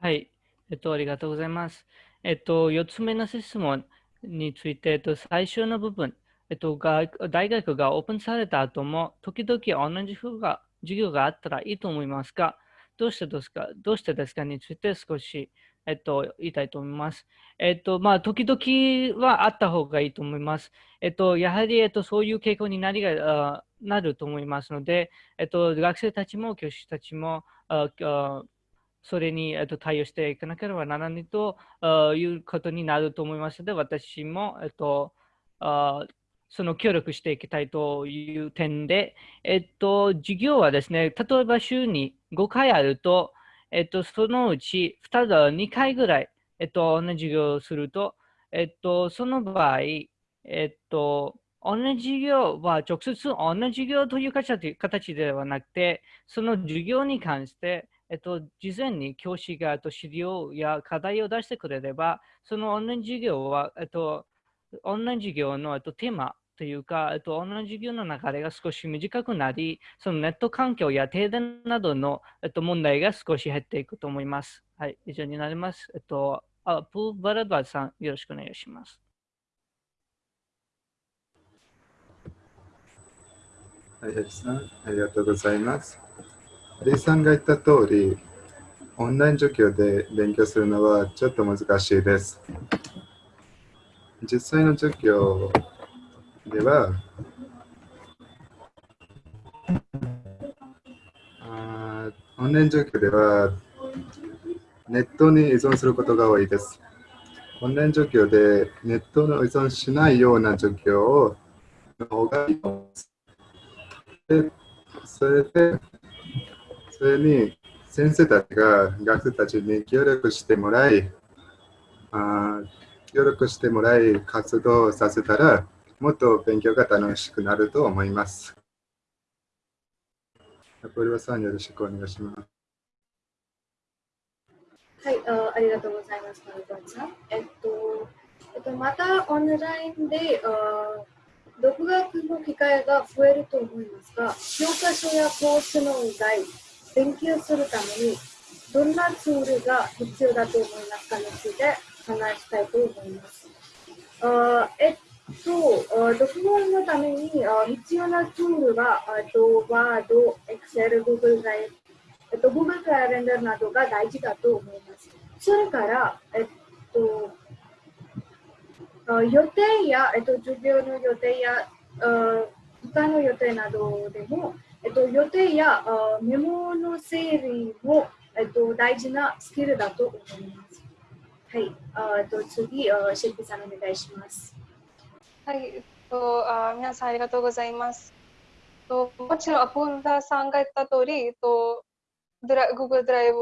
はい、えっと、ありがとうございます。えっと、4つ目の質問について、えっと、最初の部分、えっと、大学がオープンされた後も、時々同じ授が授業があったらいいと思いますが、どうしてですか？どうしてですかについて少し、えっと、言いたいと思います。えっと、まあ、時々はあった方がいいと思います。えっと、やはり、えっと、そういう傾向になりがなると思いますので、えっと、学生たちも教師たちも、あそれに、えっと、対応していかなければならないということになると思いますので、私も、えっと、あその協力していきたいという点で、えっと、授業はですね、例えば週に5回あると、えっと、そのうち 2, 2回ぐらい、えっと、同じ授業をすると、えっと、その場合、えっと、同じ授業は直接同じ授業という形ではなくて、その授業に関して、えっと、事前に教師がと資料や課題を出してくれれば、そのオンライン授業は、えっと、オンライン授業の、えっと、テーマというか、えっと、オンライン授業の流れが少し短くなり、そのネット環境や停電などの、えっと、問題が少し減っていくと思います。はい、以上になります。えっと、あプーバラドバさん、よろしくお願いします。はい、さん、ありがとうございます。リーさんが言った通り、オンライン授業で勉強するのはちょっと難しいです。実際の授業では、あオンライン授業ではネットに依存することが多いです。オンライン授業でネットの依存しないような授業の方がいいです。でそれでそれに先生たちが学生たちに協力してもらい、あ協力してもらい活動させたら、もっと勉強が楽しくなると思います。これはさんよろしくお願いします。はい、あありがとうございます、さん。えっと、えっと、またオンラインであ独学の機会が増えると思いますが、教科書やコースの以外、勉強するためにどんなツールが必要だと思いますかについて話したいと思います。あえっと、読本のために必要なツールが、と Word、Excel、Google Drive、えっと、Google Calendar などが大事だと思います。それから、えっと、予定や、えっと、授業の予定や、他の予定などでも、えっと、予定やあメモの整理も、えっと、大事なスキルだと思います。はい、あと次、あシェフさんお願いします。はい、えっと、あ皆さんありがとうございます。ともちろん、アポンダさんが言った通り、とドラ Google ドライブ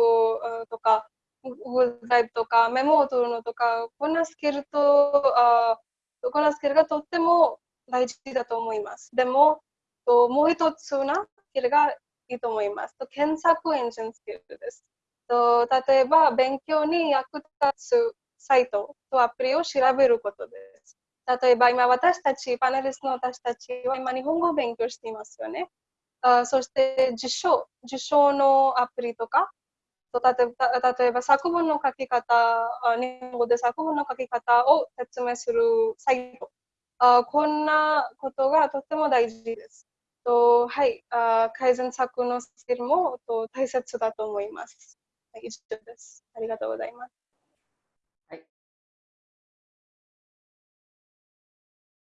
とか、Google ドライブとか、メモを取るのとか、こんなスキルと、あこんなスキルがとっても大事だと思います。でも、ともう一つなキルがいいと思います。と検索エンジンスキルです。と例えば、勉強に役立つサイトとアプリを調べることです。例えば、今私たち、パネリストの私たちは今日本語を勉強していますよね。あそして、受賞、受賞のアプリとか、と例えば例えば作文の書き方、日本語で作文の書き方を説明するサイト。あこんなことがとても大事です。とはい、あ改善策のスキルもと大切だと思います。以上です。ありがとうございます。